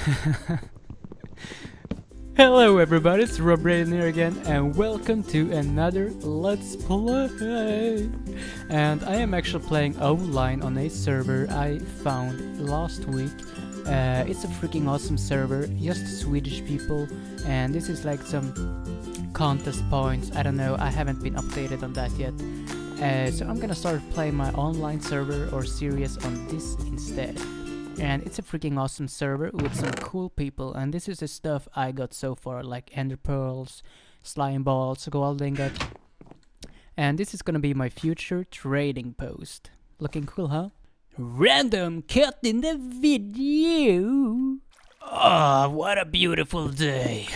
Hello everybody, it's Rob Raiden here again and welcome to another Let's Play! And I am actually playing online on a server I found last week. Uh, it's a freaking awesome server, just Swedish people and this is like some contest points, I don't know, I haven't been updated on that yet. Uh, so I'm gonna start playing my online server or series on this instead and it's a freaking awesome server with some cool people and this is the stuff I got so far like ender pearls, slime balls, gold ingot and this is gonna be my future trading post. Looking cool huh? Random cut in the video! Ah, oh, what a beautiful day!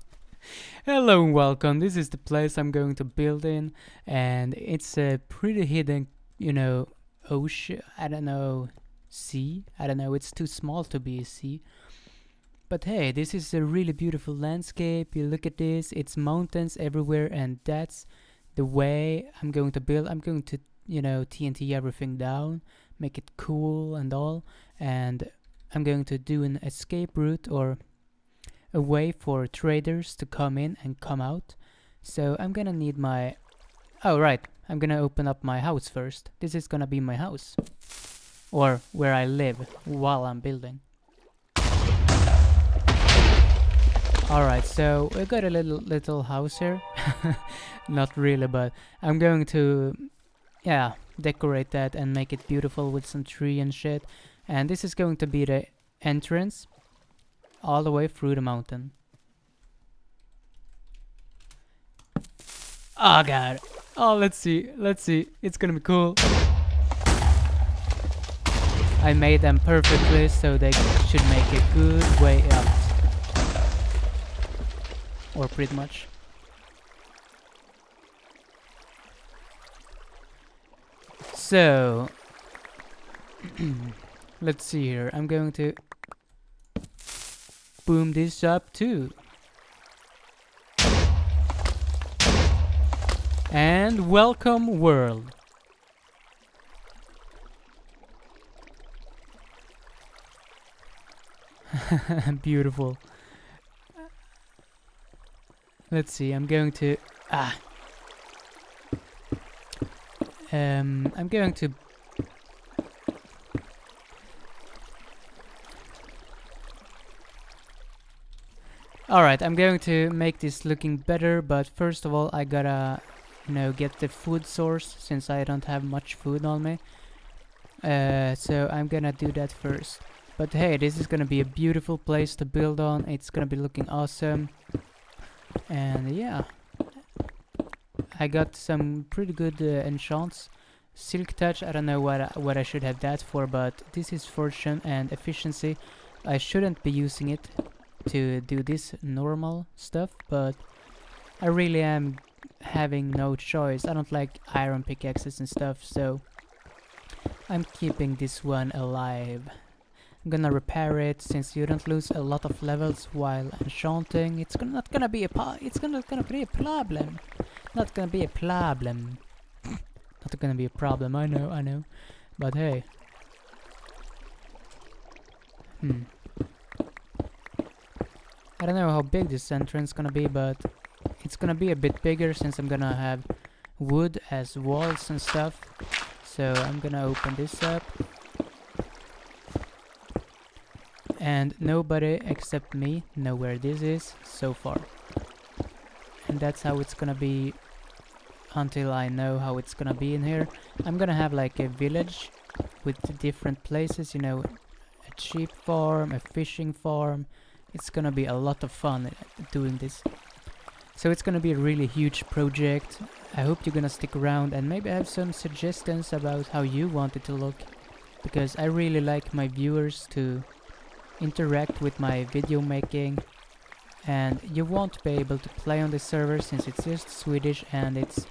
Hello and welcome, this is the place I'm going to build in and it's a pretty hidden, you know, ocean, I don't know, sea. I don't know, it's too small to be a sea. But hey, this is a really beautiful landscape. You look at this, it's mountains everywhere and that's the way I'm going to build. I'm going to, you know, TNT everything down, make it cool and all. And I'm going to do an escape route or a way for traders to come in and come out. So I'm gonna need my... Oh, right. I'm gonna open up my house first. This is gonna be my house or where I live while I'm building. Alright, so we got a little little house here. Not really, but I'm going to, yeah, decorate that and make it beautiful with some tree and shit. And this is going to be the entrance all the way through the mountain. Oh god. Oh, let's see. Let's see. It's gonna be cool. I made them perfectly so they should make a good way out. Or pretty much. So, let's see here. I'm going to boom this up too. And welcome world. Beautiful. Let's see, I'm going to... Ah! Um, I'm going to... Alright, I'm going to make this looking better, but first of all I gotta, you know, get the food source, since I don't have much food on me. Uh, so I'm gonna do that first. But hey, this is gonna be a beautiful place to build on. It's gonna be looking awesome. And yeah. I got some pretty good uh, enchants. Silk Touch, I don't know what I, what I should have that for, but this is Fortune and Efficiency. I shouldn't be using it to do this normal stuff, but I really am having no choice. I don't like iron pickaxes and stuff, so I'm keeping this one alive. I'm gonna repair it since you don't lose a lot of levels while enchanting. It's gonna, not gonna be a it's gonna gonna be a problem. Not gonna be a problem. not gonna be a problem. I know, I know. But hey. Hmm. I don't know how big this entrance gonna be, but it's gonna be a bit bigger since I'm gonna have wood as walls and stuff. So I'm gonna open this up. And nobody except me know where this is so far. And that's how it's gonna be until I know how it's gonna be in here. I'm gonna have like a village with different places you know a sheep farm a fishing farm. It's gonna be a lot of fun uh, doing this. So it's gonna be a really huge project. I hope you're gonna stick around and maybe have some suggestions about how you want it to look because I really like my viewers to interact with my video making and you won't be able to play on the server since it's just Swedish and it's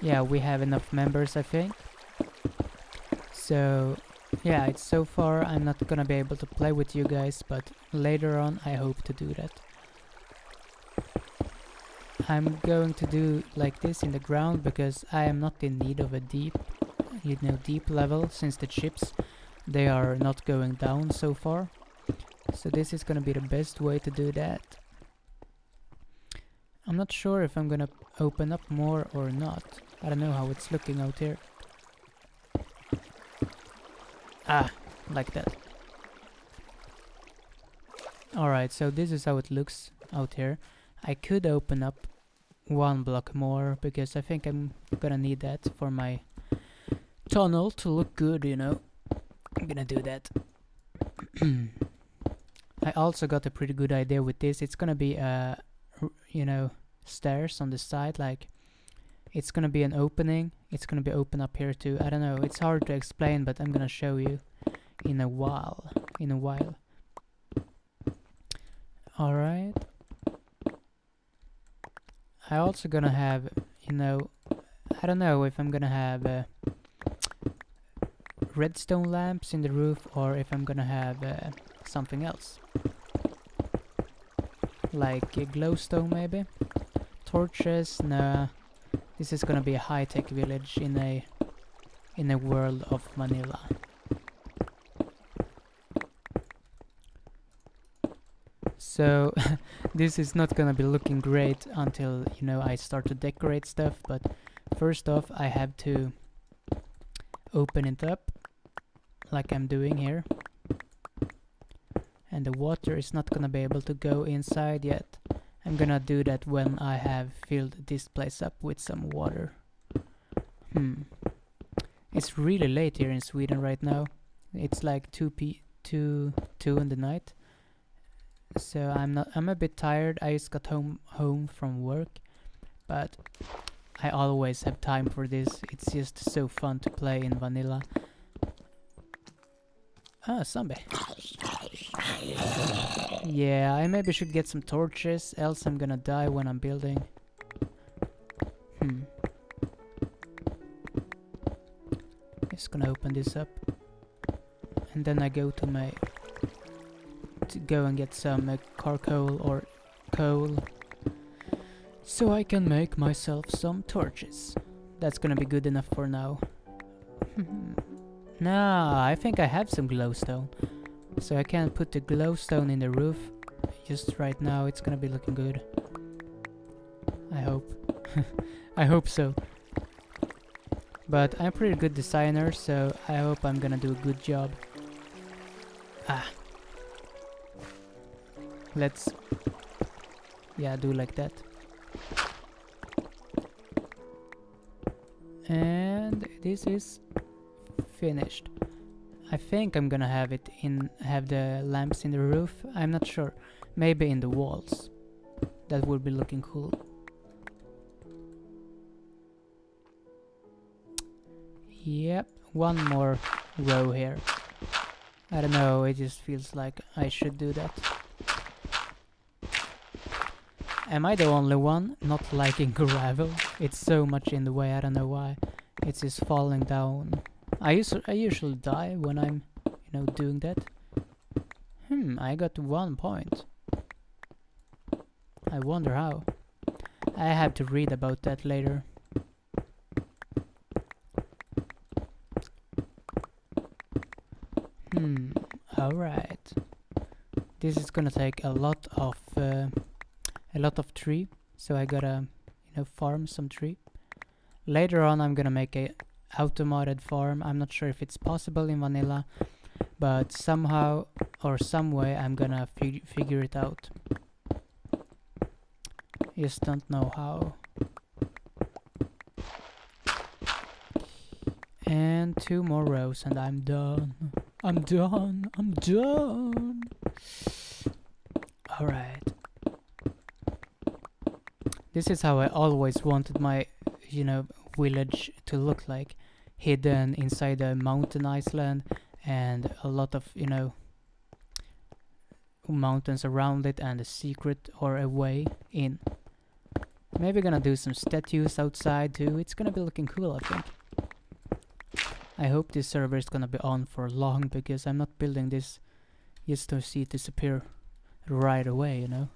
yeah we have enough members I think. So yeah it's so far I'm not gonna be able to play with you guys but later on I hope to do that. I'm going to do like this in the ground because I am not in need of a deep you know deep level since the chips they are not going down so far So this is gonna be the best way to do that. I'm not sure if I'm gonna open up more or not. I don't know how it's looking out here. Ah, like that. Alright, so this is how it looks out here. I could open up one block more because I think I'm gonna need that for my tunnel to look good, you know. I'm gonna do that. I also got a pretty good idea with this. It's gonna be uh, you know, stairs on the side, like it's gonna be an opening. It's gonna be open up here too. I don't know. It's hard to explain, but I'm gonna show you in a while. In a while. All right. I also gonna have, you know, I don't know if I'm gonna have uh, redstone lamps in the roof or if I'm gonna have uh, something else. Like a glowstone maybe? Torches? Nah. This is gonna be a high-tech village in a in a world of vanilla. So this is not gonna be looking great until you know I start to decorate stuff but first off I have to open it up like I'm doing here and the water is not gonna be able to go inside yet. I'm gonna do that when I have filled this place up with some water. Hmm. It's really late here in Sweden right now. It's like 2 p 2 2 in the night. So I'm not I'm a bit tired. I just got home home from work but I always have time for this. It's just so fun to play in vanilla. Ah zombie yeah I maybe should get some torches else I'm gonna die when I'm building hmm just gonna open this up and then I go to my to go and get some uh, charcoal or coal so I can make myself some torches. That's gonna be good enough for now. nah, I think I have some glowstone. So I can put the glowstone in the roof. Just right now, it's gonna be looking good. I hope. I hope so. But I'm pretty good designer, so I hope I'm gonna do a good job. Ah, let's yeah do like that and this is finished I think I'm gonna have it in have the lamps in the roof I'm not sure maybe in the walls that would be looking cool yep one more row here I don't know it just feels like I should do that Am I the only one not liking gravel? It's so much in the way, I don't know why. It's just falling down. I, usu I usually die when I'm, you know, doing that. Hmm, I got one point. I wonder how. I have to read about that later. Hmm, alright. This is gonna take a lot of... Uh, a lot of tree so I gotta you know farm some tree later on I'm gonna make a automated farm. I'm not sure if it's possible in vanilla but somehow or some way I'm gonna fig figure it out. Just don't know how. And two more rows and I'm done. I'm done. I'm done. Alright. This is how I always wanted my, you know, village to look like. Hidden inside a mountain island and a lot of, you know, mountains around it and a secret or a way in. Maybe gonna do some statues outside too. It's gonna be looking cool, I think. I hope this server is gonna be on for long because I'm not building this just to see it disappear right away, you know.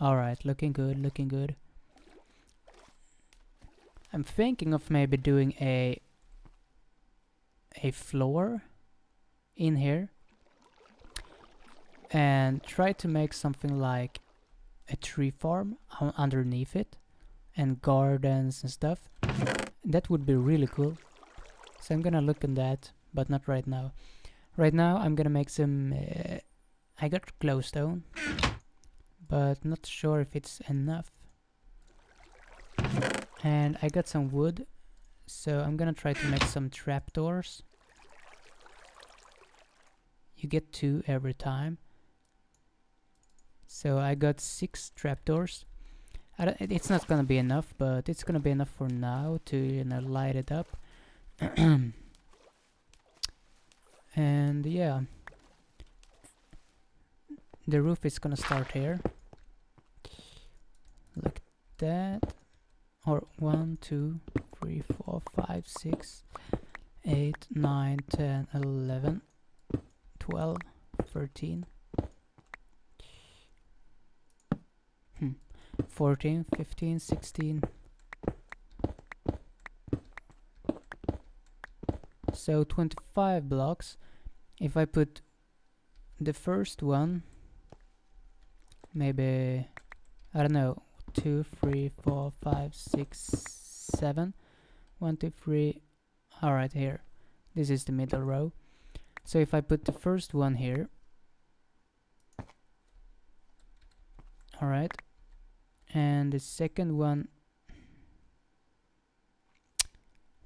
Alright, looking good, looking good. I'm thinking of maybe doing a a floor in here and try to make something like a tree farm underneath it and gardens and stuff. That would be really cool. So I'm gonna look in that, but not right now. Right now I'm gonna make some... Uh, I got glowstone, but not sure if it's enough. And I got some wood, so I'm gonna try to make some trapdoors. You get two every time. So I got six trapdoors. it's not gonna be enough, but it's gonna be enough for now to you know light it up. and yeah, the roof is gonna start here, like that. Or one, two, three, four, five, six, eight, nine, ten, eleven, twelve, thirteen. Hmm. 14, 15, 16. So 25 blocks. If I put the first one, maybe, I don't know, 2, 3, 4, 5, 6, 7. 1, 2, 3. Alright, here. This is the middle row. So if I put the first one here, alright, and the second one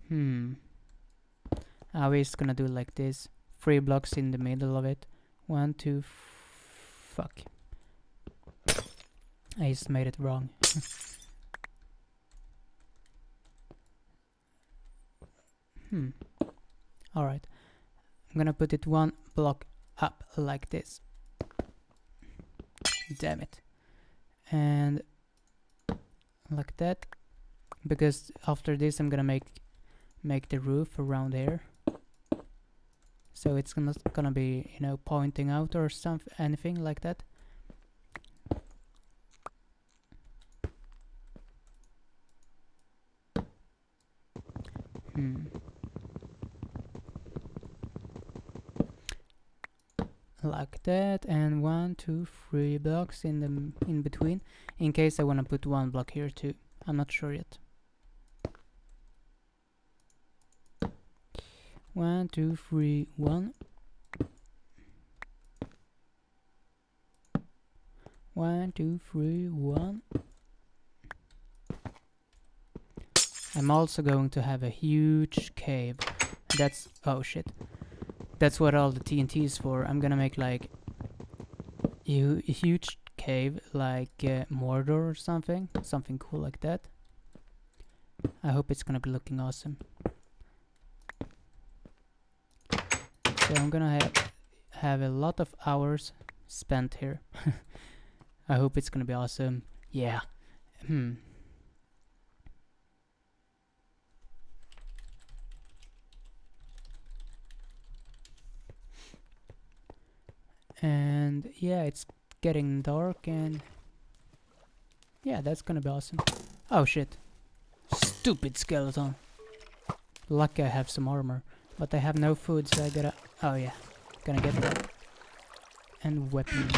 hmm I was gonna do like this three blocks in the middle of it one two fuck I just made it wrong. Hmm. Alright. I'm gonna put it one block up like this. Damn it. And like that. Because after this I'm gonna make make the roof around here. So it's gonna gonna be you know pointing out or something anything like that hmm like that and one two three blocks in the in between in case I want to put one block here too. I'm not sure yet. One two three one. One two three one. I'm also going to have a huge cave. That's oh shit. That's what all the TNT is for. I'm gonna make like a huge cave like uh, Mordor or something. Something cool like that. I hope it's gonna be looking awesome. So I'm gonna have have a lot of hours spent here. I hope it's gonna be awesome. Yeah. Hmm. And yeah it's getting dark and yeah that's gonna be awesome. Oh shit. Stupid skeleton. Lucky I have some armor but I have no food so I gotta oh yeah gonna get that. And weapon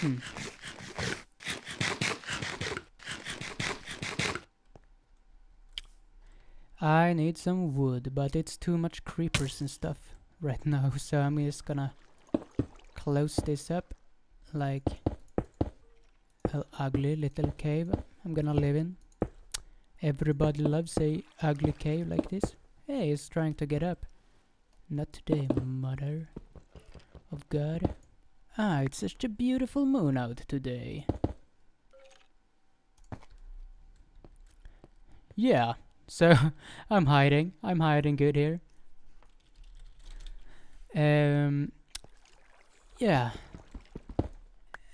hmm I need some wood, but it's too much creepers and stuff right now, so I'm just gonna close this up like an ugly little cave I'm gonna live in. Everybody loves a ugly cave like this. Hey, he's trying to get up. Not today, mother of God. Ah, it's such a beautiful moon out today. Yeah, so I'm hiding. I'm hiding good here. Um, yeah.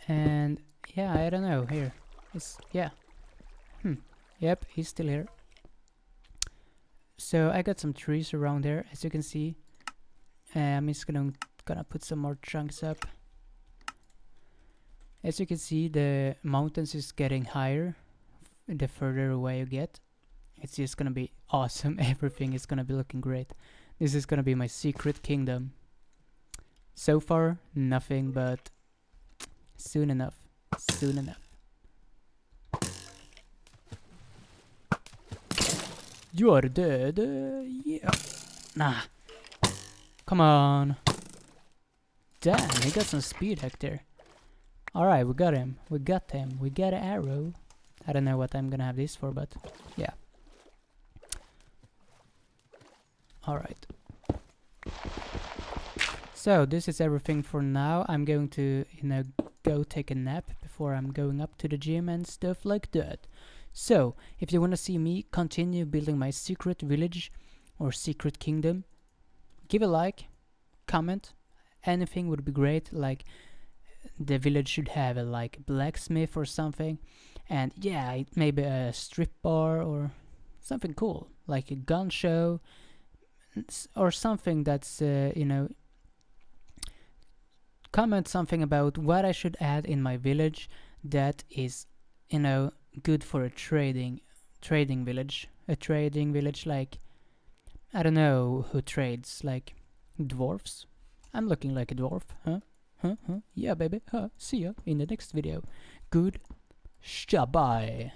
And yeah, I don't know. Here, it's yeah. Hmm. Yep, he's still here. So I got some trees around there, as you can see. I'm just gonna gonna put some more chunks up. As you can see, the mountains is getting higher the further away you get it's just gonna be awesome. Everything is gonna be looking great. This is gonna be my secret kingdom. So far, nothing, but soon enough. Soon enough. You are dead. Uh, yeah. Nah. Come on. Damn, he got some speed hack there. Alright, we got him. We got him. We got an arrow. I don't know what I'm gonna have this for, but yeah. Alright. So, this is everything for now. I'm going to, you know, go take a nap before I'm going up to the gym and stuff like that. So, if you want to see me continue building my secret village or secret kingdom, give a like, comment, anything would be great, like the village should have a like blacksmith or something, and yeah, maybe a strip bar or something cool, like a gun show, or something that's, uh, you know, comment something about what I should add in my village that is, you know, good for a trading trading village. A trading village like I don't know who trades like dwarfs. I'm looking like a dwarf, huh? Huh? Huh? Yeah, baby. Huh? See ya in the next video. Good. Bye.